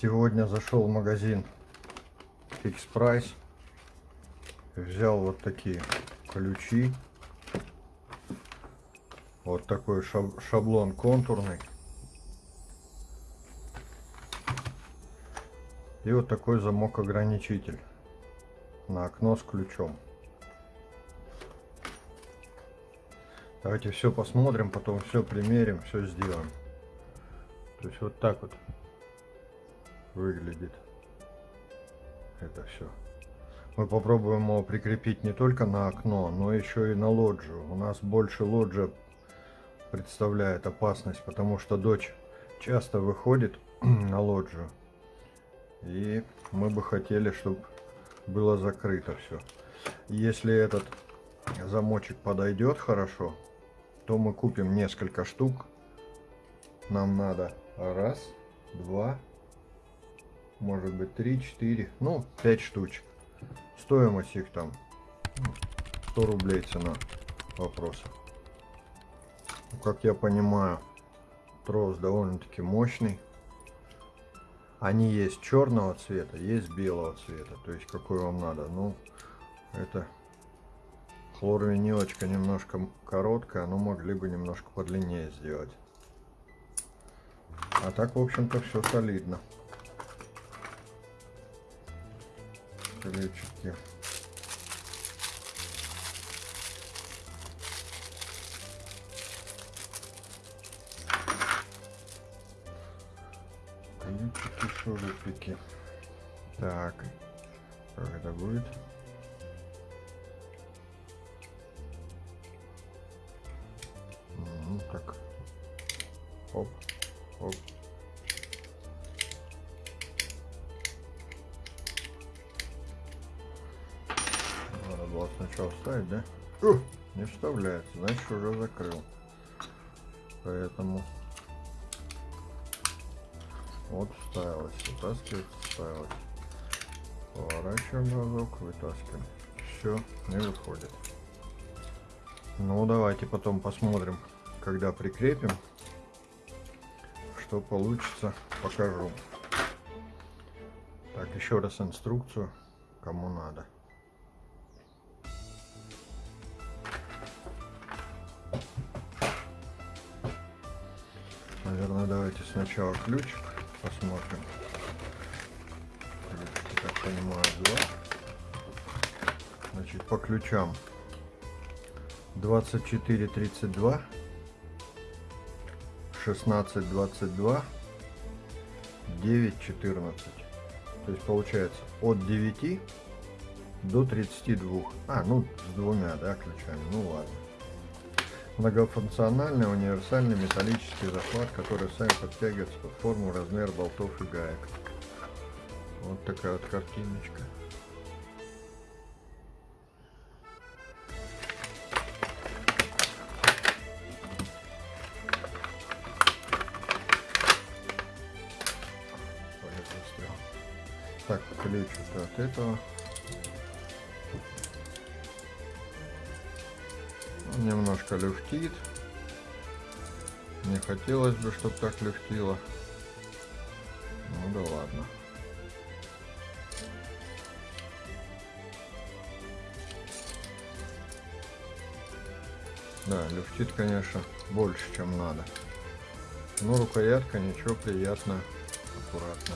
Сегодня зашел в магазин Fix Price. Взял вот такие ключи. Вот такой шаб- шаблон контурный. И вот такой замок ограничитель на окно с ключом. Давайте все посмотрим, потом все примерим, все сделаем. То есть вот так вот выглядит это все. Мы попробуем его прикрепить не только на окно, но еще и на лоджию. У нас больше лоджия представляет опасность, потому что дочь часто выходит на лоджию. И мы бы хотели, чтобы было закрыто все. Если этот замочек подойдет хорошо, то мы купим несколько штук. Нам надо раз, два, может быть три, четыре, ну пять штучек. Стоимость их там ну, 100 рублей цена вопроса. Ну, как я понимаю, трос довольно-таки мощный. Они есть черного цвета, есть белого цвета. То есть какой вам надо. Ну, это хлорвинилочка немножко короткая, но могли бы немножко подлиннее сделать. А так, в общем-то, все солидно. Ключики. Ключики, шурупики. Так, это будет? Вставляется, значит уже закрыл. Поэтому вот вставилось, вытаскивать, вставилось. Поворачиваем разок, вытаскиваем. Все, не выходит. Ну, давайте потом посмотрим, когда прикрепим, что получится, покажу. Так, еще раз инструкцию, кому надо. Давайте сначала ключик посмотрим. Ключики, так понимаю, два. Значит, по ключам. 24 32 16 22 9 14 то есть получается от 9 до 32 а ну с двумя да ключами. Ну ладно многофункциональный универсальный металлический захват который сами подтягивается под форму размер болтов и гаек. Вот такая вот картиночка. Так, ключ это от этого. Немножко люфтит. Не хотелось бы, чтобы так люфтило. Ну да ладно. Да, люфтит, конечно, больше, чем надо. Но рукоятка ничего, приятно, аккуратно.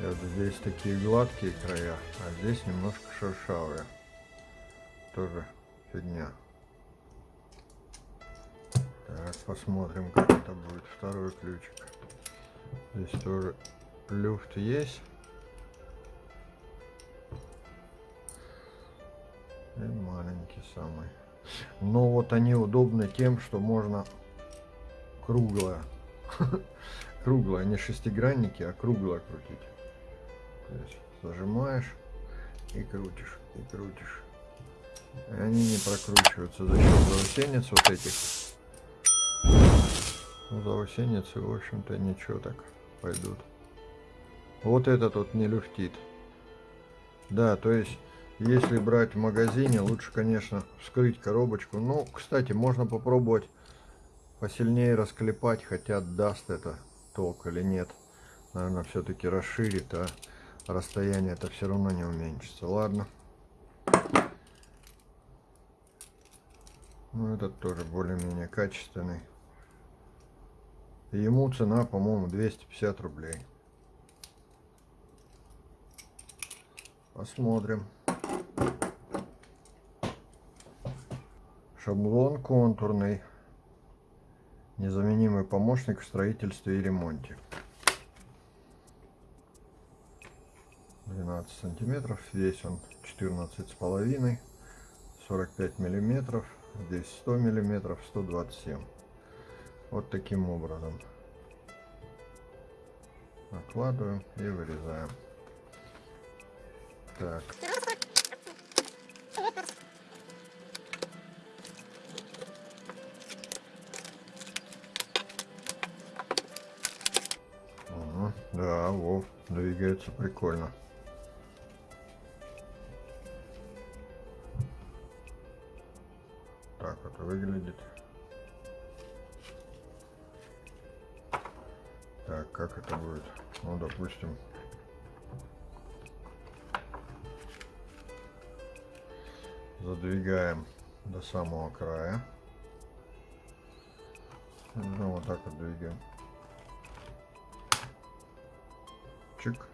И вот здесь такие гладкие края, а здесь немножко шершавые. Тоже фигня. Так, посмотрим, как это будет. Второй ключик. Здесь тоже люфт есть. И маленький самый. Но вот они удобны тем, что можно круглое. круглое, не шестигранники, а круглое крутить. То есть зажимаешь и крутишь, и крутишь. И они не прокручиваются за счет заусенец вот этих. Ну, заусеницы, в общем-то, ничего так пойдут. Вот этот вот не люфтит. Да, то есть, если брать в магазине, лучше, конечно, вскрыть коробочку. Ну, кстати, можно попробовать посильнее расклепать, хотя даст это толк или нет. наверное, все-таки расширит, а расстояние это все равно не уменьшится. Ладно. Ну, этот тоже более-менее качественный. ему цена, по-моему, 250 рублей. Посмотрим. Шаблон контурный. Незаменимый помощник в строительстве и ремонте. 12 сантиметров. Весь он 14 с половиной. 45 миллиметров. Здесь 100 миллиметров, 127. Вот таким образом. Накладываем и вырезаем. Так. да, Вов, двигается прикольно. Самого края. Ну, вот так вот двигаем. Чик.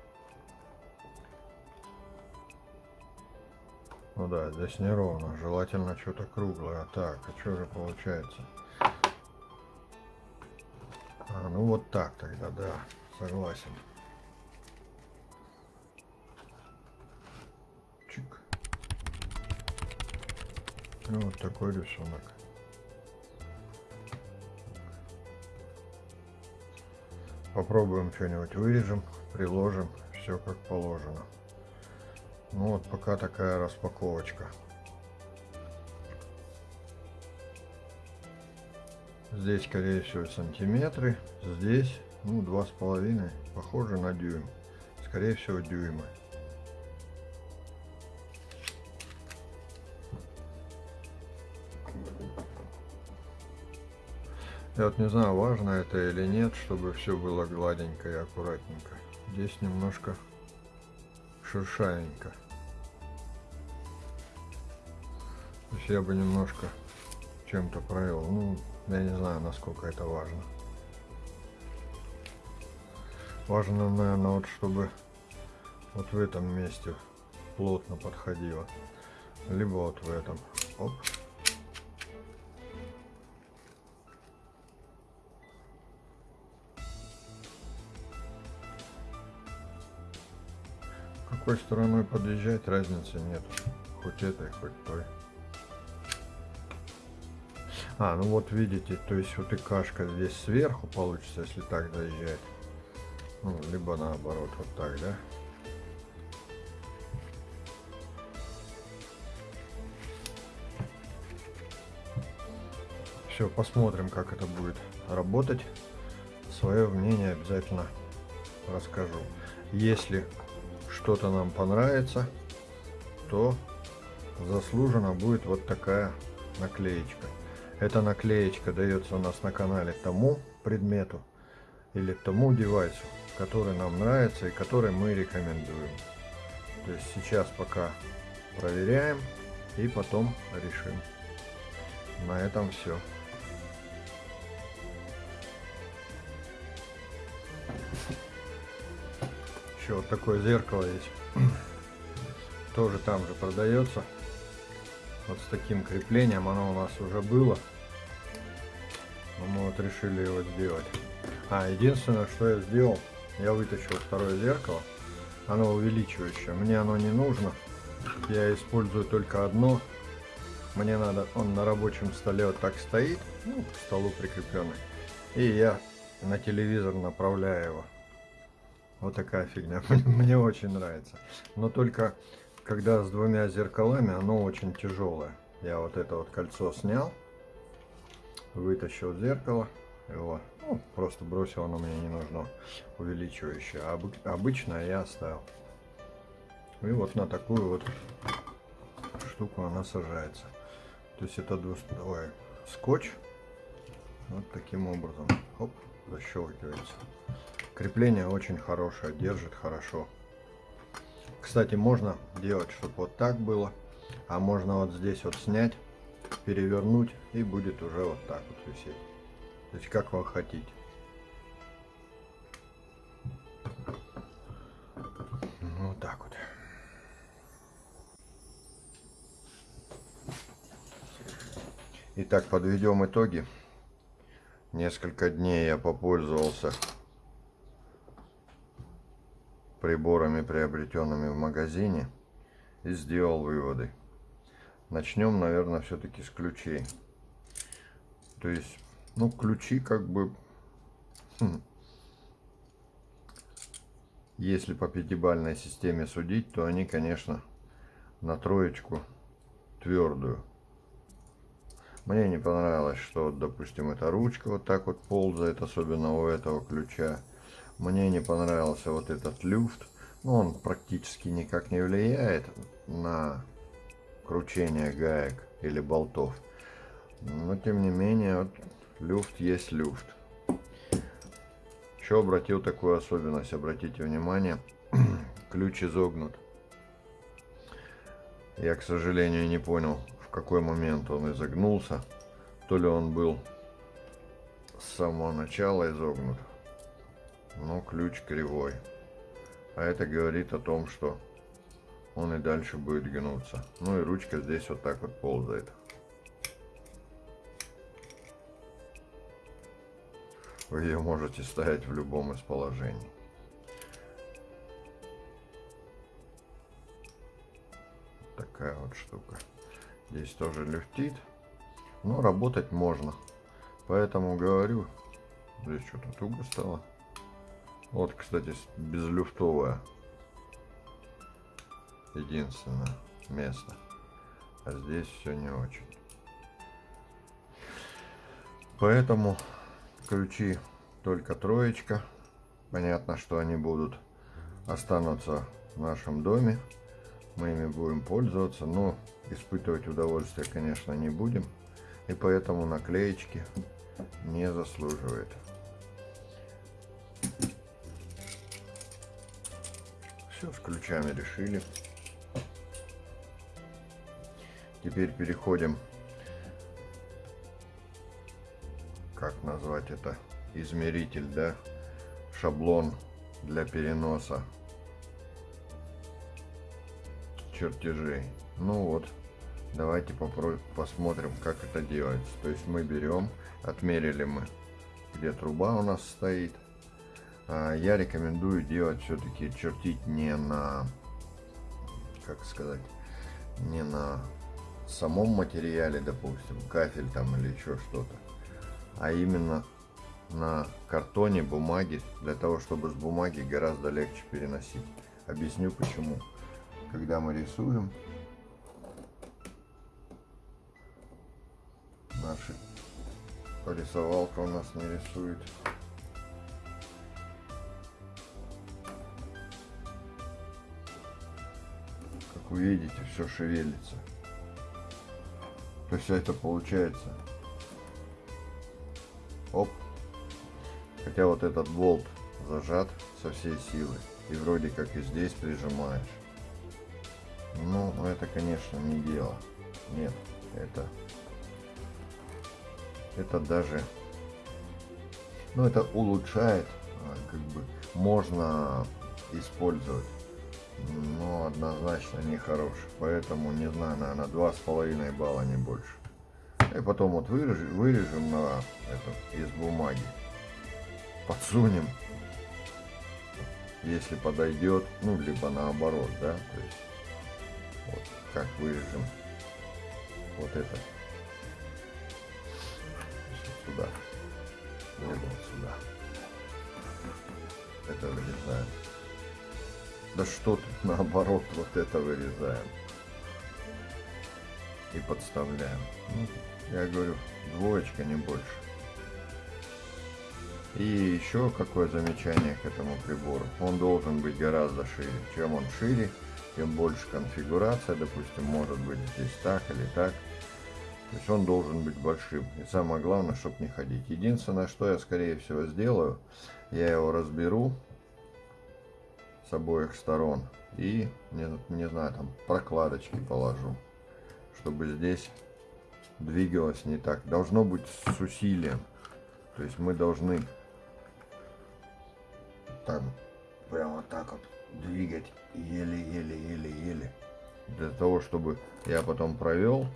Ну да, здесь неровно. Желательно что-то круглое. Так, а что же получается? А, ну вот так тогда, да. Согласен. Ну, вот такой рисунок. Попробуем что-нибудь вырежем, приложим, все как положено. Ну вот пока такая распаковочка. Здесь, скорее всего, сантиметры. Здесь, ну, два с половиной. Похоже на дюйм. Скорее всего, дюймы. Я вот не знаю, важно это или нет, чтобы все было гладенько и аккуратненько. Здесь немножко шершавенько. То есть я бы немножко чем-то провел. Ну, я не знаю, насколько это важно. Важно, наверное, вот чтобы вот в этом месте плотно подходило. Либо вот в этом. Оп. Какой стороной подъезжать разницы нет. Хоть этой, хоть той. А, ну вот видите, то есть вот и кашка здесь сверху получится, если так заезжать. Ну, либо наоборот, вот так, да? Все, посмотрим, как это будет работать. Свое мнение обязательно расскажу. Если что-то нам понравится, то заслуженно будет вот такая наклеечка. Эта наклеечка дается у нас на канале тому предмету или тому девайсу, который нам нравится и который мы рекомендуем. То есть сейчас пока проверяем и потом решим. На этом все. Еще вот такое зеркало есть. Тоже там же продается. Вот с таким креплением оно у нас уже было. Но мы вот решили его сделать. А, единственное, что я сделал, я вытащил второе зеркало. Оно увеличивающее. Мне оно не нужно. Я использую только одно. Мне надо, он на рабочем столе вот так стоит, ну, к столу прикрепленный. И я на телевизор направляю его. Вот такая фигня. Мне очень нравится. Но только когда с двумя зеркалами, оно очень тяжелое. Я вот это вот кольцо снял, вытащил зеркало, его ну, просто бросил, оно мне не нужно, увеличивающее. А обычно я оставил. И вот на такую вот штуку она сажается. То есть это двусторонний скотч. Вот таким образом. Оп, защелкивается. Крепление очень хорошее, держит хорошо. Кстати, можно делать, чтобы вот так было. А можно вот здесь вот снять, перевернуть и будет уже вот так вот висеть. То есть как вы хотите. Ну, вот так вот. Итак, подведем итоги. Несколько дней я попользовался приборами, приобретенными в магазине, и сделал выводы. Начнем, наверное, все-таки с ключей. То есть, ну, ключи как бы... Хм, если по пятибалльной системе судить, то они, конечно, на троечку твердую. Мне не понравилось, что, допустим, эта ручка вот так вот ползает, особенно у этого ключа. Мне не понравился вот этот люфт. Ну, он практически никак не влияет на кручение гаек или болтов. Но, тем не менее, вот, люфт есть люфт. Еще обратил такую особенность, обратите внимание, ключ изогнут. Я, к сожалению, не понял, в какой момент он изогнулся. То ли он был с самого начала изогнут, но ключ кривой. А это говорит о том, что он и дальше будет гнуться. Ну и ручка здесь вот так вот ползает. Вы ее можете ставить в любом из положений. Такая вот штука. Здесь тоже люфтит. Но работать можно. Поэтому говорю, здесь что-то туго стало. Вот, кстати, безлюфтовое. Единственное место. А здесь все не очень. Поэтому ключи только троечка. Понятно, что они будут останутся в нашем доме. Мы ими будем пользоваться, но испытывать удовольствие, конечно, не будем. И поэтому наклеечки не заслуживает. Все, с ключами решили. Теперь переходим, как назвать это, измеритель, да, шаблон для переноса чертежей. Ну вот, давайте посмотрим, как это делается. То есть мы берем, отмерили мы, где труба у нас стоит, я рекомендую делать все-таки чертить не на, как сказать, не на самом материале, допустим, кафель там или еще что-то, а именно на картоне, бумаге, для того, чтобы с бумаги гораздо легче переносить. Объясню почему. Когда мы рисуем, наша порисовалка у нас не рисует. Вы видите, все шевелится. То есть это получается. Оп. Хотя вот этот болт зажат со всей силы. И вроде как и здесь прижимаешь. Ну, это, конечно, не дело. Нет, это... Это даже... Ну, это улучшает, а, как бы, можно использовать но однозначно не хороший. Поэтому, не знаю, наверное, два с половиной балла, не больше. И потом вот вырежем, вырежем на это, из бумаги. Подсунем. Если подойдет, ну, либо наоборот, да, то есть, вот, как вырежем вот это. Сюда. Либо сюда. Это вырезаем. Да что тут наоборот вот это вырезаем. И подставляем. Ну, я говорю, двоечка, не больше. И еще какое замечание к этому прибору. Он должен быть гораздо шире. Чем он шире, тем больше конфигурация. Допустим, может быть здесь так или так. То есть он должен быть большим. И самое главное, чтобы не ходить. Единственное, что я скорее всего сделаю, я его разберу с обоих сторон и, не, не знаю, там прокладочки положу, чтобы здесь двигалось не так. Должно быть с усилием. То есть мы должны там прямо так вот двигать еле-еле-еле-еле. Для того, чтобы я потом провел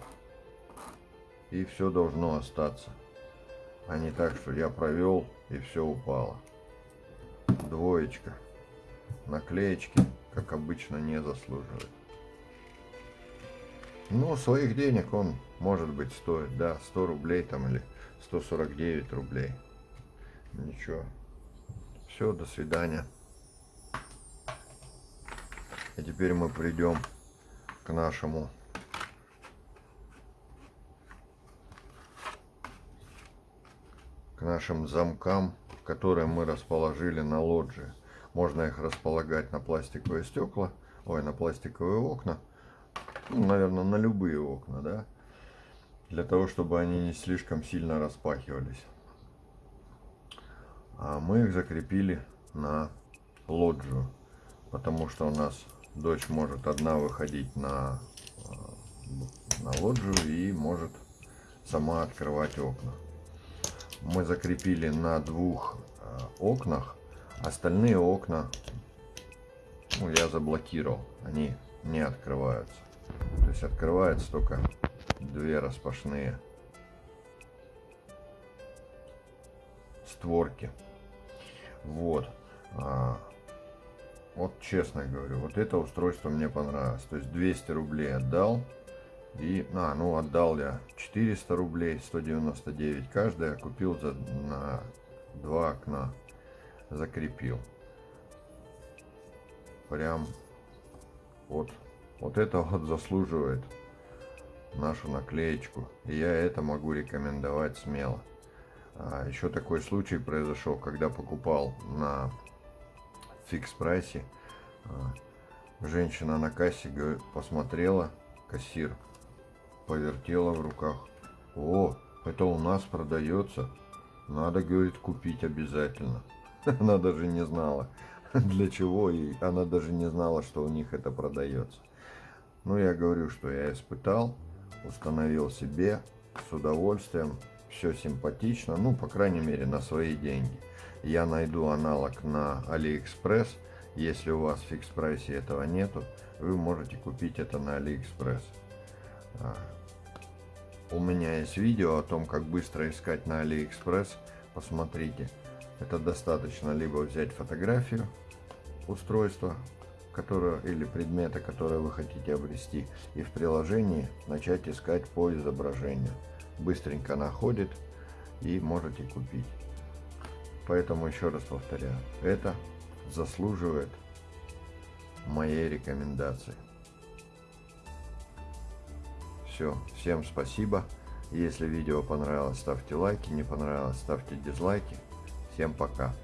и все должно остаться. А не так, что я провел и все упало. Двоечка. Наклеечки, как обычно, не заслуживает. Ну, своих денег он, может быть, стоит, да, 100 рублей там или 149 рублей. Ничего. Все, до свидания. И теперь мы придем к нашему к нашим замкам, которые мы расположили на лоджии. Можно их располагать на пластиковые стекла, ой, на пластиковые окна, ну, наверное, на любые окна, да, для того, чтобы они не слишком сильно распахивались. А мы их закрепили на лоджию, потому что у нас дочь может одна выходить на, э, на лоджию и может сама открывать окна мы закрепили на двух э, окнах. Остальные окна ну, я заблокировал. Они не открываются. То есть открывается только две распашные створки. Вот. А, вот честно говорю, вот это устройство мне понравилось. То есть 200 рублей отдал. И, а, ну, отдал я 400 рублей, 199 каждая, купил за, на два окна, закрепил. Прям вот, вот это вот заслуживает нашу наклеечку. И я это могу рекомендовать смело. А еще такой случай произошел, когда покупал на фикс прайсе. А, женщина на кассе посмотрела, кассир повертела в руках. О, это у нас продается. Надо, говорит, купить обязательно. Она даже не знала, для чего, и она даже не знала, что у них это продается. Ну, я говорю, что я испытал, установил себе с удовольствием, все симпатично, ну, по крайней мере, на свои деньги. Я найду аналог на Алиэкспресс, если у вас в Fix Price е этого нету, вы можете купить это на Алиэкспресс. А, у меня есть видео о том, как быстро искать на Алиэкспресс. Посмотрите. Это достаточно либо взять фотографию устройства, которое, или предмета, которое вы хотите обрести, и в приложении начать искать по изображению. Быстренько находит и можете купить. Поэтому еще раз повторяю, это заслуживает моей рекомендации. Все, всем спасибо. Если видео понравилось, ставьте лайки, не понравилось, ставьте дизлайки. Всем пока.